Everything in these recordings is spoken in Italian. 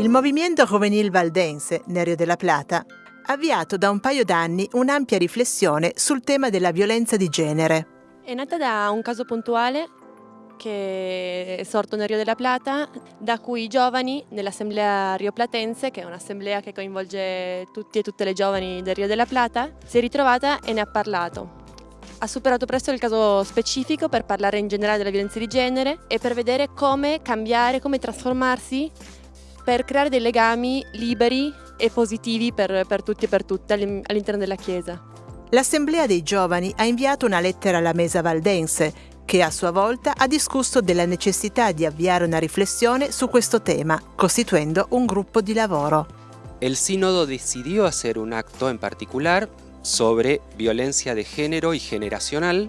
Il movimento juvenil valdense, Nerio della Plata, ha avviato da un paio d'anni un'ampia riflessione sul tema della violenza di genere. È nata da un caso puntuale che è sorto nel Rio della Plata, da cui i giovani nell'assemblea rioplatense, che è un'assemblea che coinvolge tutti e tutte le giovani del Rio della Plata, si è ritrovata e ne ha parlato. Ha superato presto il caso specifico per parlare in generale della violenza di genere e per vedere come cambiare, come trasformarsi per creare dei legami liberi e positivi per, per tutti e per tutte all'interno della Chiesa. L'Assemblea dei Giovani ha inviato una lettera alla Mesa Valdense che a sua volta ha discusso della necessità di avviare una riflessione su questo tema, costituendo un gruppo di lavoro. El sínodo decidió hacer un acto en particular sobre violencia de género y generacional,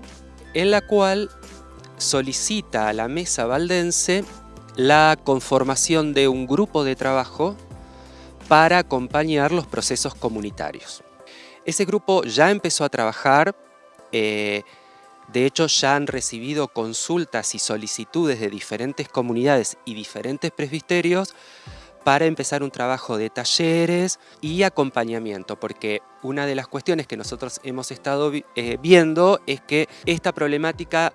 en la cual solicita a la mesa valdense la conformación de un grupo de trabajo para acompañar los procesos comunitarios. Ese grupo ya empezó a trabajar eh, de hecho, ya han recibido consultas y solicitudes de diferentes comunidades y diferentes presbiterios para empezar un trabajo de talleres y acompañamiento, porque una de las cuestiones que nosotros hemos estado eh, viendo es que esta problemática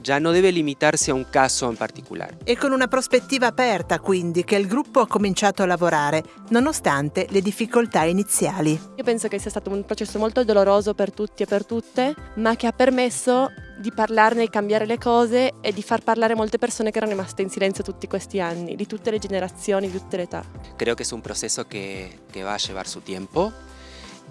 già non deve limitarsi a un caso in particolare. È con una prospettiva aperta quindi che il gruppo ha cominciato a lavorare, nonostante le difficoltà iniziali. Io penso che sia stato un processo molto doloroso per tutti e per tutte, ma che ha permesso di parlarne, di cambiare le cose e di far parlare molte persone che erano rimaste in silenzio tutti questi anni, di tutte le generazioni, di tutte le età. Creo che è un processo che, che va a llevar su tiempo.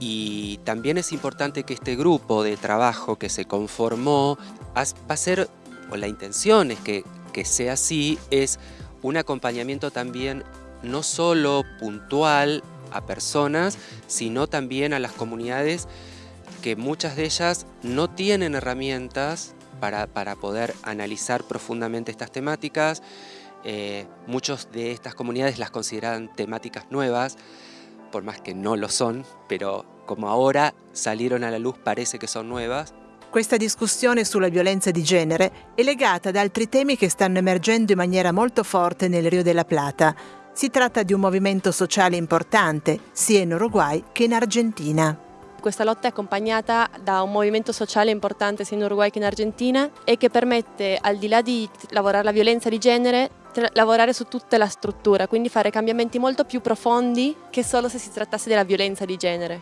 Y también es importante que este grupo de trabajo que se conformó va a ser o la intención es que, que sea así, es un acompañamiento también no solo puntual a personas, sino también a las comunidades que muchas de ellas no tienen herramientas para, para poder analizar profundamente estas temáticas. Eh, muchos de estas comunidades las consideran temáticas nuevas, por más que no lo son, pero como ahora salieron a la luz parece que son nuevas. Questa discussione sulla violenza di genere è legata ad altri temi che stanno emergendo in maniera molto forte nel Rio della Plata. Si tratta di un movimento sociale importante, sia in Uruguay che in Argentina. Questa lotta è accompagnata da un movimento sociale importante sia in Uruguay che in Argentina e che permette, al di là di lavorare la violenza di genere, lavorare su tutta la struttura, quindi fare cambiamenti molto più profondi che solo se si trattasse della violenza di genere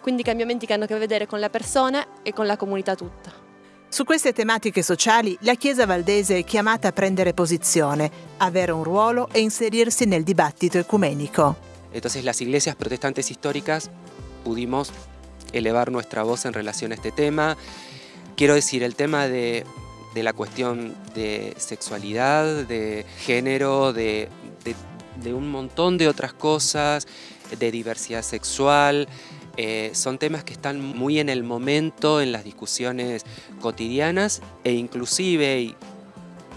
quindi cambiamenti che hanno a che vedere con la persona e con la comunità tutta. Su queste tematiche sociali la Chiesa valdese è chiamata a prendere posizione, avere un ruolo e inserirsi nel dibattito ecumenico. Entonces las iglesias protestantes históricas pudimos elevar nuestra voz en relación a este tema. Quiero decir, el tema de, de la cuestión de sexualidad, de género, de, de, de un montón de otras cosas, de diversidad sexual, Eh, son temas que están muy en el momento, en las discusiones cotidianas e inclusive, y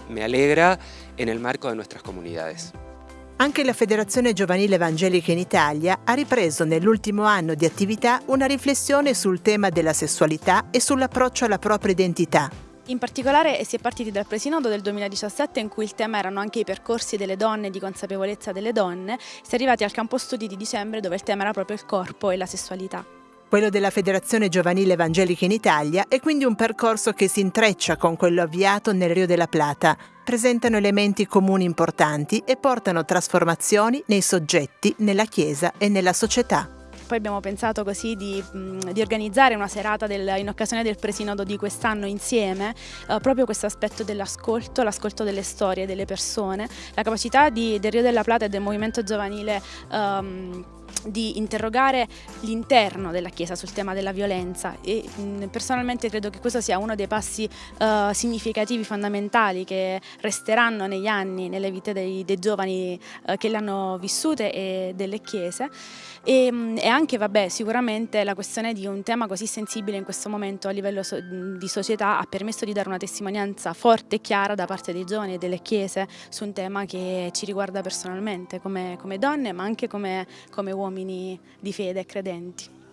me alegra, en el marco de nuestras comunidades. Anche la Federazione Giovanile Evangelica in Italia ha ripreso nell'ultimo anno di attività una riflessione sul tema della sessualità e sull'approccio alla propria identità. In particolare si è partiti dal presinodo del 2017 in cui il tema erano anche i percorsi delle donne, di consapevolezza delle donne, si è arrivati al campo studi di dicembre dove il tema era proprio il corpo e la sessualità. Quello della Federazione Giovanile Evangelica in Italia è quindi un percorso che si intreccia con quello avviato nel Rio della Plata. Presentano elementi comuni importanti e portano trasformazioni nei soggetti, nella Chiesa e nella società. Poi abbiamo pensato così di, di organizzare una serata del, in occasione del presinodo di quest'anno insieme, eh, proprio questo aspetto dell'ascolto, l'ascolto delle storie delle persone, la capacità di, del Rio della Plata e del movimento giovanile um, di interrogare l'interno della Chiesa sul tema della violenza e mh, personalmente credo che questo sia uno dei passi uh, significativi, fondamentali che resteranno negli anni nelle vite dei, dei giovani uh, che le hanno vissute e delle Chiese. E, mh, e, anche vabbè sicuramente la questione di un tema così sensibile in questo momento a livello so di società ha permesso di dare una testimonianza forte e chiara da parte dei giovani e delle Chiese su un tema che ci riguarda personalmente come, come donne ma anche come, come uomini uomini di fede e credenti.